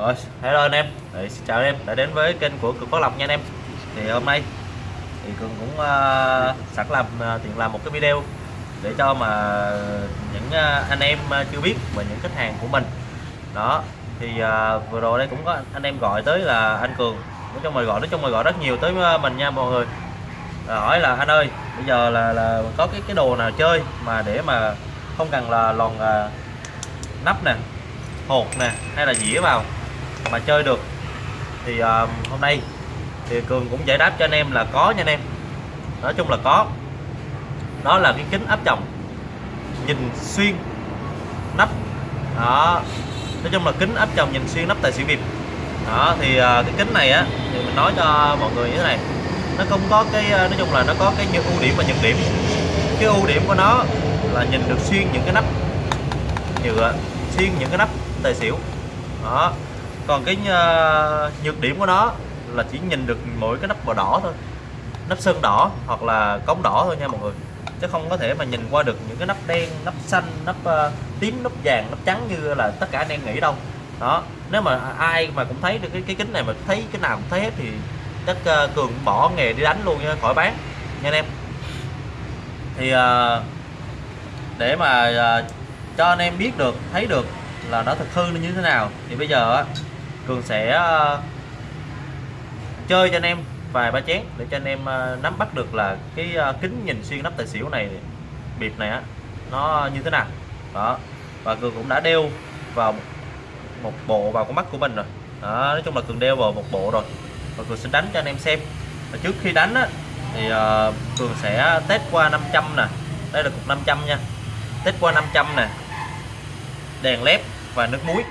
Rồi, hello anh em. Đấy, xin chào anh em đã đến với kênh của Cường Phát Lộc nha anh em. Thì hôm nay thì Cường cũng uh, sẵn làm ờ, uh, tiện làm một cái video để cho mà những uh, anh em uh, chưa biết và những khách hàng của mình. Đó. Thì uh, vừa rồi đây cũng có anh em gọi tới là anh Cường. Nói chung mời gọi nói chung mời gọi rất nhiều tới mình nha mọi người. À, hỏi là anh ơi, bây giờ là là có cái cái đồ nào chơi mà để mà không cần là lòn uh, nắp nè, hột nè hay là dĩa vào mà chơi được. Thì uh, hôm nay thì cường cũng giải đáp cho anh em là có nha anh em. Nói chung là có. Đó là cái kính áp tròng nhìn xuyên nắp. Đó. Nói chung là kính áp tròng nhìn xuyên nắp tài xỉu bịp đó thì uh, cái kính này á thì mình nói cho mọi người như thế này. Nó không có cái ờ, nói chung là nó có cái ưu điểm và nhược điểm. Cái ưu điểm của nó là nhìn được xuyên những cái nắp. Nhựa xuyên những cái nắp tài xỉu. Đó còn cái uh, nhược điểm của nó là chỉ nhìn được mỗi cái nắp màu đỏ thôi. Nắp sơn đỏ hoặc là cống đỏ thôi nha mọi người. Chứ không có thể mà nhìn qua được những cái nắp đen nắp xanh nắp uh, tím nắp vàng nắp trắng như là tất cả anh em nghĩ đâu. Đó nếu mà ai mà cũng thấy được cái cái kính này mà thấy cái nào cũng thấy hết thì chắc uh, cường bỏ nghề đi đánh luôn nha khỏi bán. Nha anh em. Thì uh, để mà uh, cho anh em biết được thấy được là nó thực hư nó như thế nào thì bây giờ á cường sẽ ờ, chơi cho anh em vài ba chén để cho anh em ờ, nắm bắt được là cái ờ, kính nhìn xuyên nắp tài xỉu này bịp này á nó như thế nào. Đó và cường cũng đã đeo vào một bộ vào con mắt của mình rồi. Đó, nói chung là cường đeo vào một bộ rồi. Và cường sẽ đánh cho anh em xem. Và trước khi đánh á, thì uh, cường sẽ test qua 500 nè. Đây là cục 500 nha. Test qua 500 nè. Đèn led và nước muối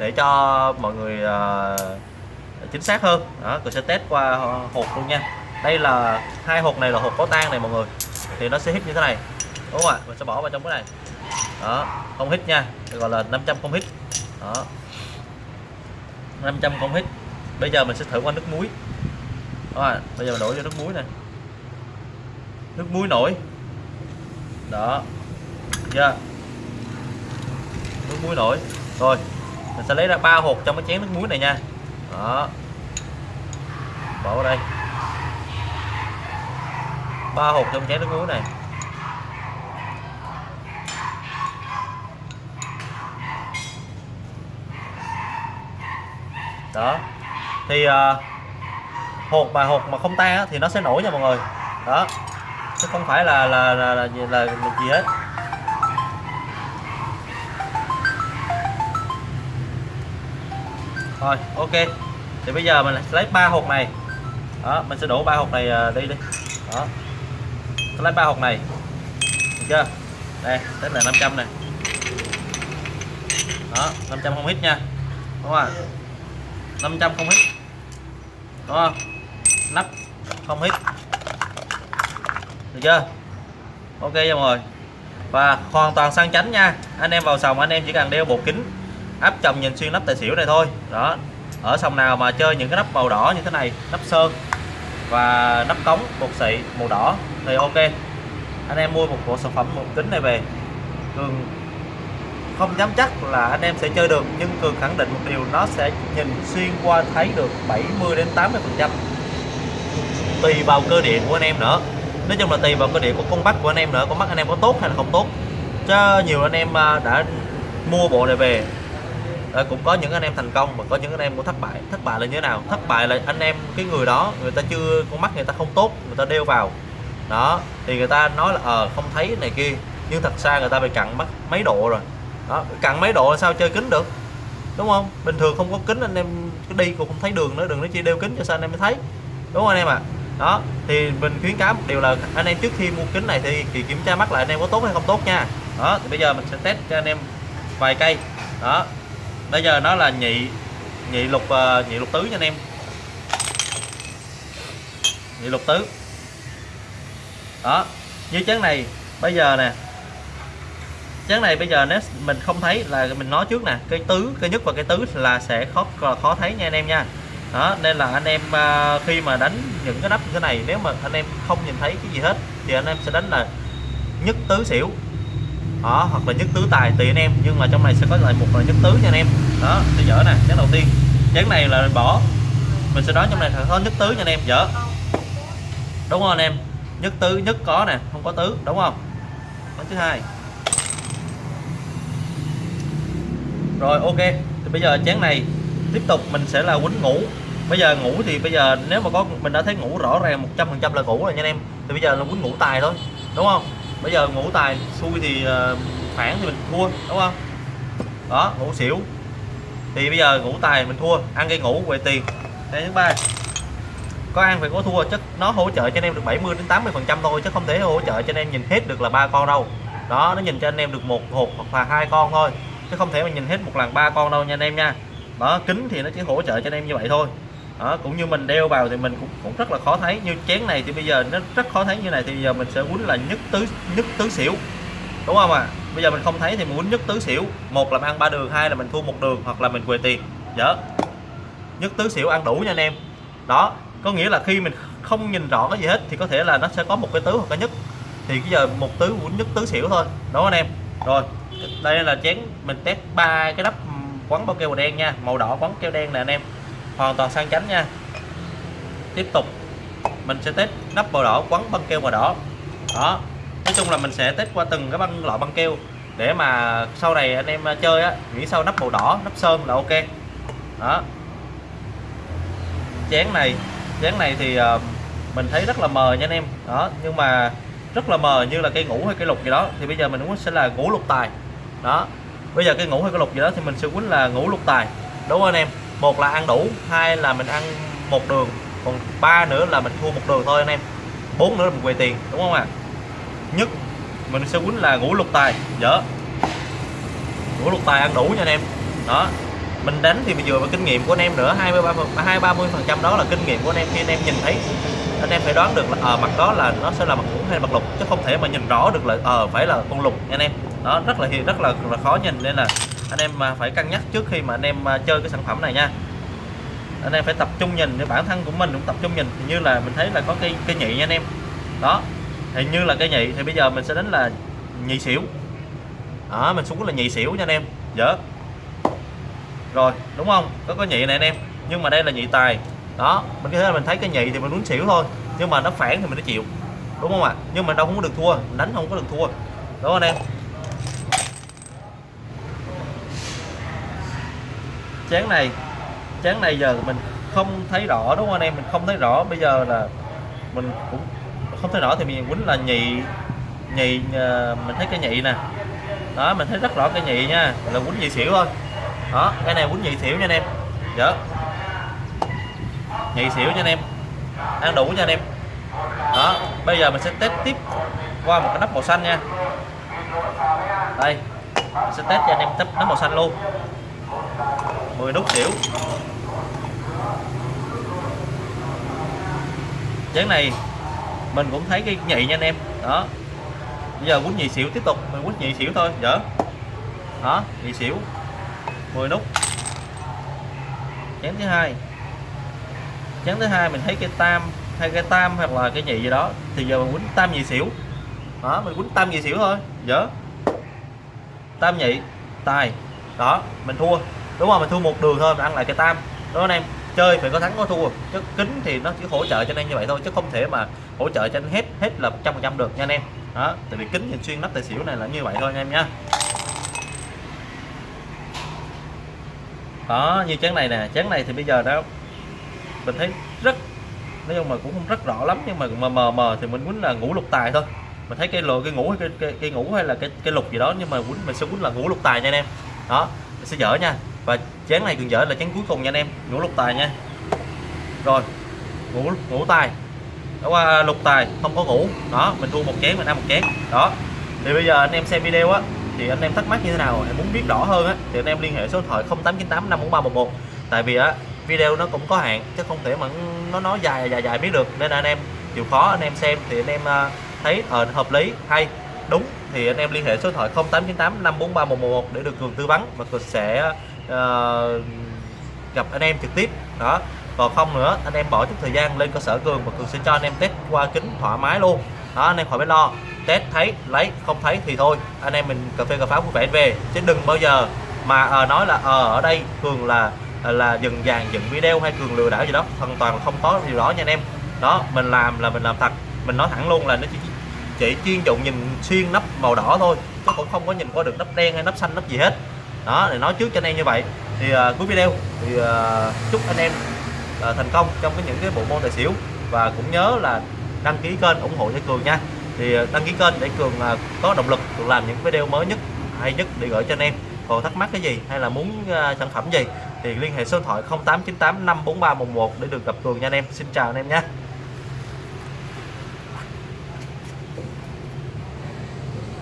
để cho mọi người uh, chính xác hơn. Đó tôi sẽ test qua hộp luôn nha. Đây là hai hộp này là hộp có tan này mọi người. Thì nó sẽ hít như thế này. Đúng không ạ? Mình sẽ bỏ vào trong cái này. Đó không hít nha. Gọi là 500 không hít đó. 500 không hít bây giờ mình sẽ thử qua nước muối. Đó bây giờ mình đổ cho nước muối này nước muối nổi. Đó. Chưa? Yeah nước muối nổi. Rồi mình sẽ lấy ra ba hột trong cái chén nước muối này nha. Đó. Bỏ vào đây. Ba hột trong chén nước muối này. Đó. Thì uh, hột mà hột mà không tan á, thì nó sẽ nổi nha mọi người. Đó. Chứ không phải là là là, là, là, là gì hết. Rồi ok. Thì bây giờ mình lấy ba hộp này. Đó, mình sẽ đổ ba hộp này à, đi đi. Đó. Lấy ba hộp này. Được chưa? Đây tính là 500 này. Đó 500 không hít nha. Đúng không 500 không hít đúng không? Nắp không hít được chưa? Ok cho mọi người. Và hoàn toàn sang chánh nha. Anh em vào sòng, anh em chỉ cần đeo bộ kính áp chồng nhìn xuyên nắp tài xỉu này thôi. Đó, ở sòng nào mà chơi những cái nắp màu đỏ như thế này, nắp sơn và nắp cống bột xị màu đỏ thì ok. Anh em mua một bộ sản phẩm một kính này về, cường không dám chắc là anh em sẽ chơi được, nhưng cường khẳng định một điều, nó sẽ nhìn xuyên qua thấy được 70 đến 80 phần trăm. Tùy vào cơ điện của anh em nữa. Nói chung là tùy vào cơ điện của con mắt của anh em nữa, con mắt anh em có tốt hay là không tốt. Chứ nhiều anh em à, đã mua bộ này về à, cũng có những anh em thành công và có những anh em cũng thất bại. Thất bại là như thế nào? Thất bại là anh em cái người đó người ta chưa con mắt người ta không tốt người ta đeo vào. Đó thì người ta nói là ờ à, không thấy này kia. Nhưng thật ra người ta bị cặn mắt mấy độ rồi. Đó cặn mấy độ sao chơi kính được? Đúng không? Bình thường không có kính anh em đi cũng không thấy đường nữa đừng nói chi đeo kính cho sao anh em mới thấy. Đúng không anh em ạ? À? đó thì mình khuyến cáo một điều là anh em trước khi mua kính này thì, thì kiểm tra mắt lại anh em có tốt hay không tốt nha. Đó thì bây giờ mình sẽ test cho anh em vài cây. Đó bây giờ nó là nhị nhị lục ờ, nhị lục tứ nha anh em. Nhị lục tứ. Đó như chén này, bây giờ nè. Chén này bây giờ nếu mình không thấy là mình nói trước nè, cái tứ, cái nhất và cái tứ là sẽ khó khó thấy nha anh em nha. Đó, nên là anh em ờ, khi mà đánh những cái nắp như thế này, nếu mà anh em không nhìn thấy cái gì hết, thì anh em sẽ đánh là nhất tứ xỉu đó, hoặc là nhất tứ tài tùy anh em, nhưng mà trong này sẽ có lại một là nhất tứ nha anh em. Đó sẽ dở nè chén đầu tiên. Chén này là bỏ. Mình sẽ đoán trong này có nhất tứ nha anh em, dở. Đúng không anh em? Nhất tứ, nhất có nè, không có tứ, đúng không? Món thứ hai. Rồi, ok. Thì bây giờ chén này tiếp tục, mình sẽ là quýnh ngủ. Bây giờ ngủ thì bây giờ nếu mà có, mình đã thấy ngủ rõ ràng 100 phần trăm là ngủ rồi nha anh em. Thì bây giờ là quýnh ngủ tài thôi, đúng không? Bây giờ ngủ tài xui thì ờ, uh, phản thì mình thua đúng không? Đó ngủ xỉu. Thì bây giờ ngủ tài mình thua ăn cây ngủ về tiền. Đây thứ ba. Có ăn phải có thua chứ nó hỗ trợ cho anh em được 70 đến 80 phần trăm thôi chứ không thể hỗ trợ cho anh em nhìn hết được là ba con đâu. Đó nó nhìn cho anh em được một hộp hoặc là hai con thôi chứ không thể mà nhìn hết một lần ba con đâu nha anh em nha. Đó kính thì nó chỉ hỗ trợ cho anh em như vậy thôi đó, cũng như mình đeo vào thì mình cũng, cũng rất là khó thấy. Như chén này thì bây giờ nó rất khó thấy như này thì giờ mình sẽ quýnh là nhất tứ nhất tứ xỉu. Đúng không ạ? À? bây giờ mình không thấy thì mình quýnh nhất tứ xỉu. Một là mình ăn ba đường hai là mình thua một đường hoặc là mình quề tiền. Dạ. Dở nhất tứ xỉu ăn đủ nha anh em. Đó có nghĩa là khi mình không nhìn rõ cái gì hết thì có thể là nó sẽ có một cái tứ hoặc cái nhất thì bây giờ một tứ quýnh nhất tứ xỉu thôi. Đó anh em? Rồi đây là chén mình test ba cái nắp quấn bao keo màu đen nha. Màu đỏ quấn keo đen nè anh em hoàn toàn sang chánh nha. Tiếp tục, mình sẽ test nắp màu đỏ quấn băng keo màu đỏ. Đó, nói chung là mình sẽ test qua từng cái băng loại băng keo để mà sau này anh em chơi á nghĩ sau nắp màu đỏ, nắp sơn là ok. Đó. Chén này chén này thì ờ, mình thấy rất là mờ nha anh em. Đó, nhưng mà rất là mờ như là cây ngủ hay cây lục gì đó, thì bây giờ mình muốn sẽ là ngủ lục tài. Đó, bây giờ cây ngủ hay cây lục gì đó thì mình sẽ quýnh là ngủ lục tài. Đúng không anh em? Một là ăn đủ hai là mình ăn một đường. Còn ba nữa là mình thua một đường thôi anh em. Bốn nữa là mình quầy tiền đúng không ạ? À? nhất mình sẽ quýnh là ngũ lục tài. Dở ngũ lục tài ăn đủ nha anh em. Đó. Mình đánh thì mình dựa vào kinh nghiệm của anh em nữa 23 hai ba mươi phần trăm đó là kinh nghiệm của anh em. Khi anh em nhìn thấy anh em phải đoán được là ở ờ, à, mặt đó là nó sẽ là mặt ngũ hay mặt lục chứ không thể mà nhìn rõ được là ờ à, phải là con lục anh em. Đó rất là rất là, là khó nhìn nên là anh em mà phải cân nhắc trước khi mà anh em à, chơi cái sản phẩm này nha. Anh em phải tập trung nhìn, để bản thân của mình cũng tập trung nhìn. Thì như là mình thấy là có cây cây nhị nha anh em. Đó, thì như là cây nhị thì bây giờ mình sẽ đánh là nhị xỉu. Đó, mình xuống là nhị xỉu nha anh em. Dở rồi, đúng không? Có có nhị này anh em. Nhưng mà đây là nhị tài. Đó, mình có thể là mình thấy cái nhị thì mình muốn xỉu thôi. Nhưng mà nó phản thì mình nó chịu. Đúng không ạ? Nhưng mà đâu không có được thua. Đánh không có được thua. Đúng không anh em? Chén này chén này giờ mình không thấy rõ, đúng không anh em? Mình không thấy rõ. Bây giờ là mình cũng không thấy rõ thì mình quýnh là nhị nhị ờ, mình thấy cái nhị nè. Đó, mình thấy rất rõ cái nhị nha. Là quýnh nhị xỉu thôi. Đó, cái này quýnh nhị xỉu nha anh em. Dạ. Nhị xỉu cho anh em. Ăn đủ cho anh em. Đó, bây giờ mình sẽ test tiếp qua một cái nắp màu xanh nha. Đây, mình sẽ test cho anh em test nắp màu xanh luôn. 10 nút xỉu. Chén này mình cũng thấy cái nhị nha anh em. Đó. Bây giờ quýnh nhị xỉu tiếp tục, mình quýnh nhị xỉu thôi, dở. Đó, nhị xỉu 10 nút. Chén thứ hai. Chén thứ hai mình thấy cái tam, hay cái tam hoặc là cái nhị gì đó, thì giờ mình quýnh tam nhị xỉu. Đó, mình quýnh tam nhị xỉu thôi, dở. Tam nhị, tài. Đó, mình thua đúng không? Mình thua một đường thôi mình ăn lại cái tam. Đó anh em chơi phải có thắng có thua. Chứ kính thì nó chỉ hỗ trợ cho anh em như vậy thôi chứ không thể mà hỗ trợ cho anh hết hết là trăm phần trăm được nha anh em. Đó tại vì kính nhìn xuyên nắp tài xỉu này là như vậy thôi anh em nhá đó như chén này nè chén này thì bây giờ đó mình thấy rất nói chung mà cũng không rất rõ lắm nhưng mà mờ mờ mờ thì mình muốn là ngủ lục tài thôi. Mình thấy cái lồ cái ngủ cái, cái, cái ngủ hay là cái cái lục gì đó nhưng mà quýnh mình sẽ quýnh là ngủ lục tài nha anh em. Đó mình sẽ dở nha và chén này cần dở, là chén cuối cùng nha anh em. Ngũ lục tài nha. Rồi, ngũ ngũ tài. Đó qua lục tài, không có ngủ đó, mình thua một chén, mình ăn một chén. Đó. Thì bây giờ anh em xem video á, thì anh em thắc mắc như thế nào? Em muốn biết rõ hơn á, thì anh em liên hệ số điện thoại 0898 54311 tại vì á, video nó cũng có hạn, chứ không thể mà nó nói dài dài dài biết được. Nên là anh em, chịu khó anh em xem, thì anh em à, thấy ờ hợp lý, hay, đúng. Thì anh em liên hệ số điện thoại 0898 543 111 để được cường tư vấn. Và cường sẽ uh, gặp anh em trực tiếp. Đó. Còn không nữa anh em bỏ chút thời gian lên cơ sở cường và cường sẽ cho anh em test qua kính thoải mái luôn. Đó anh em khỏi phải lo. Test thấy lấy không thấy thì thôi. Anh em mình cà phê cà pháo vui vẻ về. Chứ đừng bao giờ mà ờ, nói là ờ ở đây cường là ờ, là dừng vàng dựng video hay cường lừa đảo gì đó. Hoàn toàn là không có điều đó nha anh em. Đó mình làm là mình làm thật. Mình nói thẳng luôn là nó chỉ chỉ chuyên dụng nhìn xuyên nắp màu đỏ thôi chứ cũng không có nhìn qua được nắp đen hay nắp xanh nắp gì hết đó để nói trước cho anh em như vậy. Thì uh, cuối video thì uh, chúc anh em uh, thành công trong cái những cái bộ môn tài xỉu. Và cũng nhớ là đăng ký kênh ủng hộ cho cường nha. Thì uh, đăng ký kênh để cường uh, có động lực cường làm những video mới nhất hay nhất để gửi cho anh em. Còn thắc mắc cái gì hay là muốn uh, sản phẩm gì thì liên hệ số điện thoại 0898 543 11 để được gặp cường nha anh em. Xin chào anh em nhé